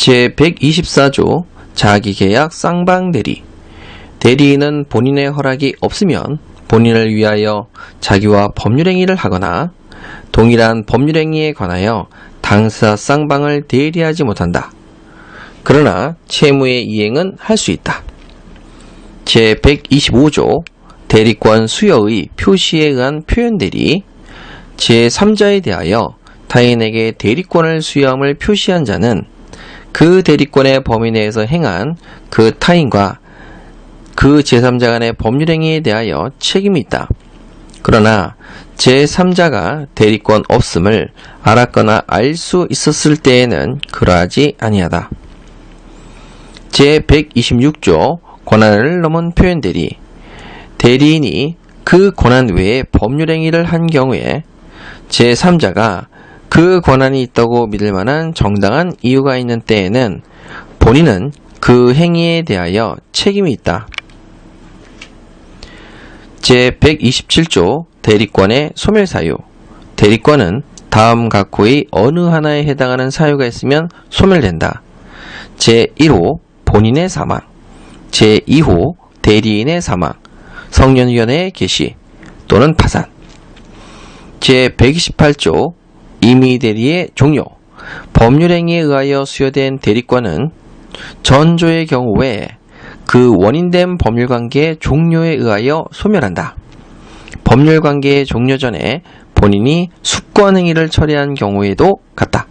제124조 자기계약 쌍방대리 대리인은 본인의 허락이 없으면 본인을 위하여 자기와 법률행위를 하거나 동일한 법률행위에 관하여 당사 쌍방을 대리하지 못한다. 그러나 채무의 이행은 할 수 있다. 제125조 대리권 수여의 표시에 의한 표현대리 제3자에 대하여 타인에게 대리권을 수여함을 표시한 자는 그 대리권의 범위 내에서 행한 그 타인과 그 제3자 간의 법률행위에 대하여 책임이 있다. 그러나 제3자가 대리권 없음을 알았거나 알 수 있었을 때에는 그러하지 아니하다. 제126조 권한을 넘은 표현 대리 대리인이 그 권한 외에 법률행위를 한 경우에 제3자가 그 권한이 있다고 믿을 만한 정당한 이유가 있는 때에는 본인은 그 행위에 대하여 책임이 있다. 제127조 대리권의 소멸사유 대리권은 다음 각호의 어느 하나에 해당하는 사유가 있으면 소멸된다. 제1호 본인의 사망 제2호 대리인의 사망 성년위원회의 개시 또는 파산 제128조 임의대리의 종료 법률행위에 의하여 수여된 대리권은 전조의 경우에 그 원인된 법률관계의 종료에 의하여 소멸한다. 법률관계의 종료 전에 본인이 숙권행위를 처리한 경우에도 같다.